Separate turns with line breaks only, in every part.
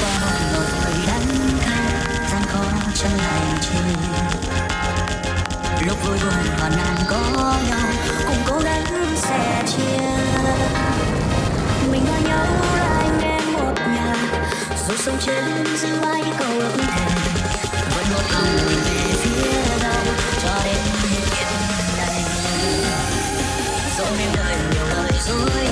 qua một đời
đắng cay gian khó trong hành trình lúc vui buồn hoàn nạn có nhau cùng cố gắng sẻ chia mình và nhau là anh một nhà dù sông trên dư ai cầu ước thề vẫn một lòng về phía nhau cho đến hiện nay dẫu nên đời nhiều lời dối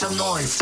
some noise.